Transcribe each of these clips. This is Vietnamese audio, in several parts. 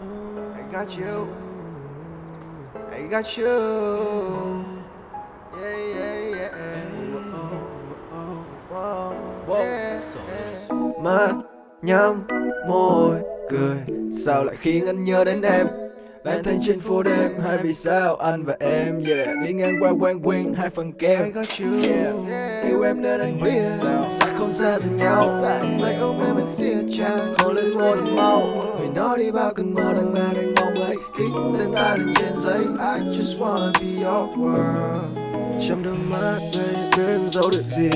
I got you. I got you. Yeah yeah yeah. Yeah. Mắt nhắm môi cười. Sao lại khiến anh nhớ đến em? Lang thang trên phố đêm Hay vì sao anh và em? Yeah. Đi ngang qua quán quen hai phần kem. I got you. Yeah. Yêu em nên anh biết Sao? không xa từ nhau. Tay ôm em anh siết chặt Hôn lên môi nói đi bao cơn mơ đang mang đang mong ấy. Ký tên ta lên trên giấy. I just wanna be your world. Trong đôi mắt baby em giấu được gì?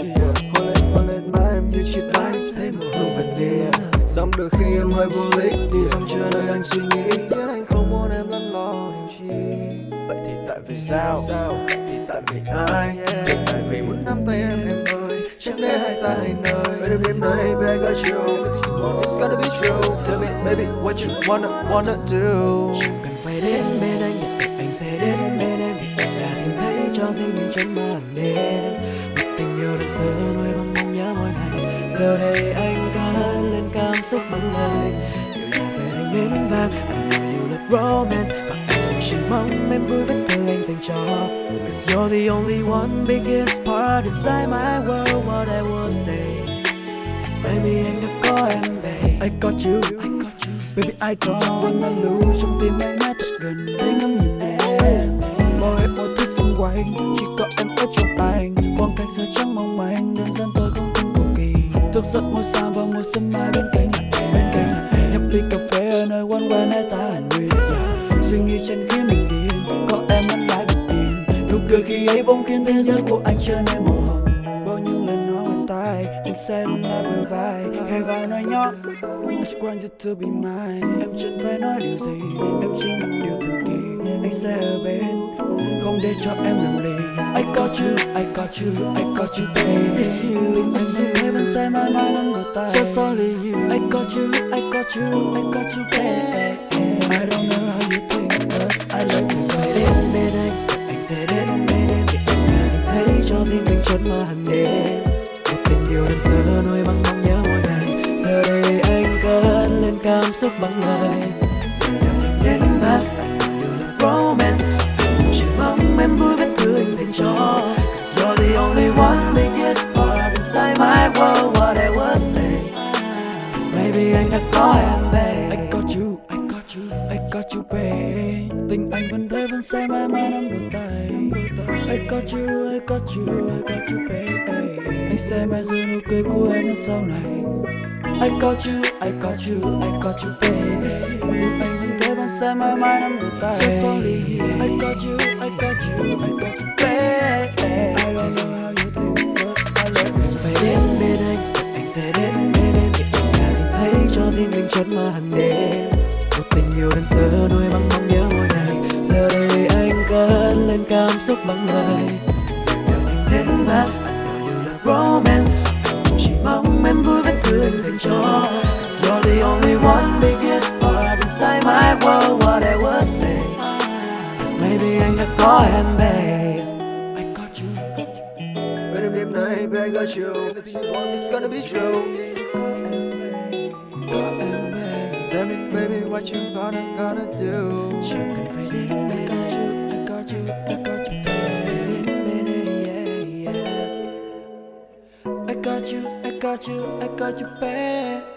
Hôn lên hôn lên má em như chiếc bánh thấy mùi hương vanilla Xong đôi khi em hơi vô lý Đi dòng chưa nơi anh suy nghĩ. Biết anh không muốn em lăn lo điều chi Vậy thì tại vì sao? sao? Vậy thì tại vì ai? Tại vì muốn nắm tay em em ơi. Chẳng để hai ta hai nơi. Với đêm đêm này baby I got you It's gonna be true baby, what you wanna wanna do? Chẳng cần phải đến bên anh Nhất định anh sẽ đến bên em. Vì anh đã tìm thấy cho riêng mình trong màn đêm. Một tình yêu được sơ nuôi bằng mong nhớ mỗi ngày. Giờ đây anh đã lên cảm xúc bằng lời. Điều là về anh đến vàng Anh nuôi yêu là romance. Và anh cũng chỉ mong em vui với từ anh dành cho. Cause you're the only one biggest part inside my world What I will say Maybe anh đã có em babe I got you. Baby I got you. When I lose trong tim anh mãi thật gần Thấy ngắm nhìn em. Mọi hết mọi thứ xung quanh. Chỉ có em ở trong anh. Quang cảnh giờ trắng mong manh. Đơn giản tôi không tin cầu kỳ. Thức giấc mỗi sáng và mỗi sớm mai bên cạnh là em. Bên cạnh là em. Nhấp ly cà phê ở nơi quán quen hai ta hẳn yeah. Suy nghĩ chân khiến mình điên Có em vẫn lại bình yên. Nụ cười khi ấy bỗng khiến thế giới của anh trở nên màu hồng. Bao nhiêu lần nói ngoài tai Anh sẽ luôn Hai vai nói nhỏ. I just want you to be mine. Em chẳng phải nói điều gì. Em chính là điều thần kỳ. Anh sẽ ở bên. Không để cho em làm lì. I got you, I got you, I got you baby It's you, vẫn thế vẫn sẽ mãi mãi nắm đầu tay. So sorry you. I got you, I got you, I got you baby I don't know how you think but I love you so đến bên anh anh sẽ đến bên em. Vì anh thấy cho riêng mình chốn mà hàng đêm một tình yêu đơn sơ nuôi bằng mong cảm xúc bằng lời. Điều nào đến và là romance. Anh chỉ mong em vui vết thương anh dành cho. Cause you're the only one biggest part inside my world what I would say. Maybe anh đã có em babe I got you, I got you, I got you babe. Tình anh vẫn thế vẫn sẽ mãi mãi nắm đôi tay. I got you, I got you, I got you babe. Anh sẽ mãi giữ nụ cười của em đến sau này. I got you, I got you, I got you babe Anh vẫn thế vẫn sẽ mãi mãi nắm đôi tay So sorry I got you, I got you, I got you babe I don't know how you think but I love you phải đến bên anh anh sẽ đến bên em vì anh đã tìm thấy cho riêng mình chốn mà hàng đêm một tình yêu đơn sơ nuôi bằng mong nhớ mỗi ngày giờ đây anh cất lên cảm xúc bằng lời điều anh đến và anh điều là romance anh chỉ mong em vui anh đã có em babe I got you, Bên đêm đêm này baby I got you Anything you want it's gonna be true. Có em babe Có em babe Tell me baby what you gonna gonna do? Chẳng cần phải đến I got you, I got you, I got you. Sẽ babe đến yeah, yeah. I got you, I got you, I got you babe Thật may vì anh đã có em babe